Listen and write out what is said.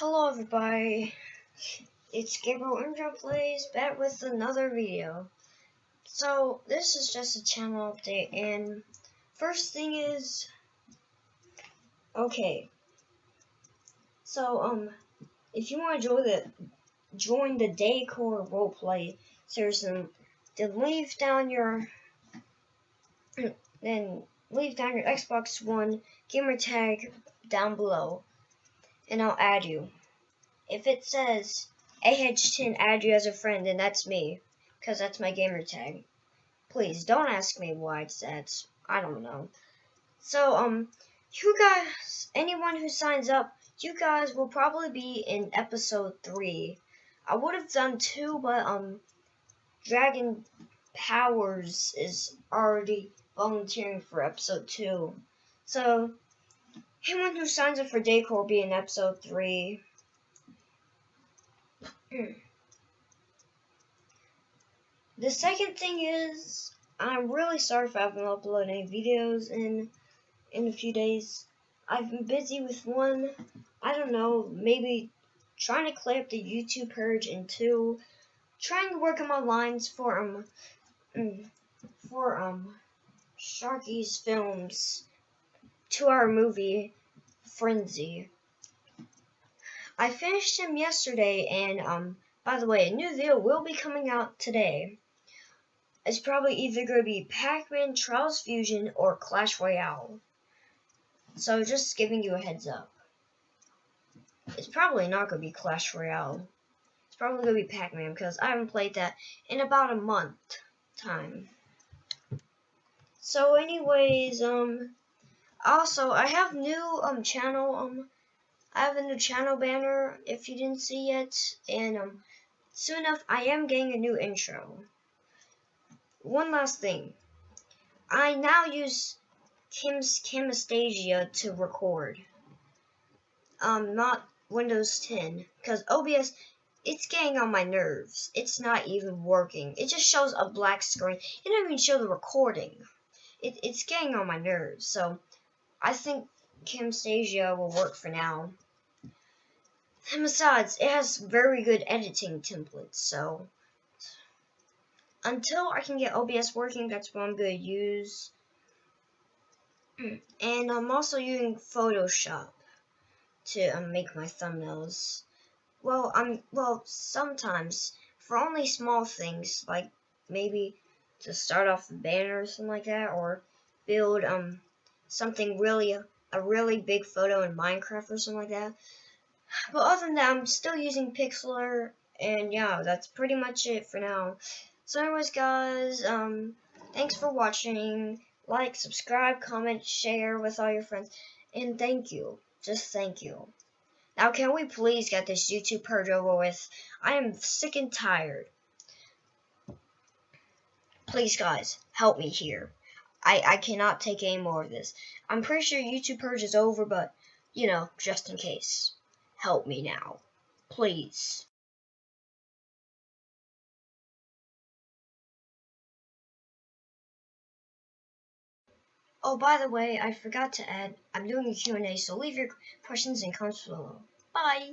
Hello everybody, it's Gabriel Intro Plays back with another video. So this is just a channel update and first thing is okay. So um if you want to join the join the Daycore roleplay series then, then leave down your then leave down your Xbox One gamer tag down below and I'll add you. If it says AH10 add you as a friend, then that's me, because that's my gamer tag. Please, don't ask me why it's that. I don't know. So, um, you guys, anyone who signs up, you guys will probably be in episode 3. I would have done 2, but, um, Dragon Powers is already volunteering for episode 2. So, Anyone who signs up for Daycore will be in episode 3. the second thing is, I'm really sorry I haven't uploaded any videos in, in a few days. I've been busy with one, I don't know, maybe trying to clear up the YouTube purge, and two, trying to work on my lines for, um, mm, for, um, Sharky's films two-hour movie, Frenzy. I finished him yesterday, and um, by the way, a new video will be coming out today. It's probably either going to be Pac-Man Trials Fusion or Clash Royale. So just giving you a heads up. It's probably not going to be Clash Royale. It's probably going to be Pac-Man because I haven't played that in about a month time. So anyways, um, also, I have new um channel um I have a new channel banner if you didn't see yet, and um soon enough I am getting a new intro. One last thing, I now use Kim's Camtasia to record. Um, not Windows 10, because OBS it's getting on my nerves. It's not even working. It just shows a black screen. It doesn't even show the recording. It, it's getting on my nerves. So I think Camtasia will work for now. And besides, it has very good editing templates, so until I can get OBS working, that's what I'm going to use. And I'm also using Photoshop to um, make my thumbnails. Well, I'm well sometimes for only small things like maybe to start off the banner or something like that, or build um something really, a really big photo in Minecraft or something like that. But other than that, I'm still using Pixlr, and yeah, that's pretty much it for now. So anyways, guys, um, thanks for watching. Like, subscribe, comment, share with all your friends, and thank you. Just thank you. Now, can we please get this YouTube purge over with? I am sick and tired. Please, guys, help me here. I, I cannot take any more of this. I'm pretty sure YouTube purge is over, but, you know, just in case. Help me now. Please. Oh, by the way, I forgot to add, I'm doing a Q&A, so leave your questions and comments below. Bye!